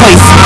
place.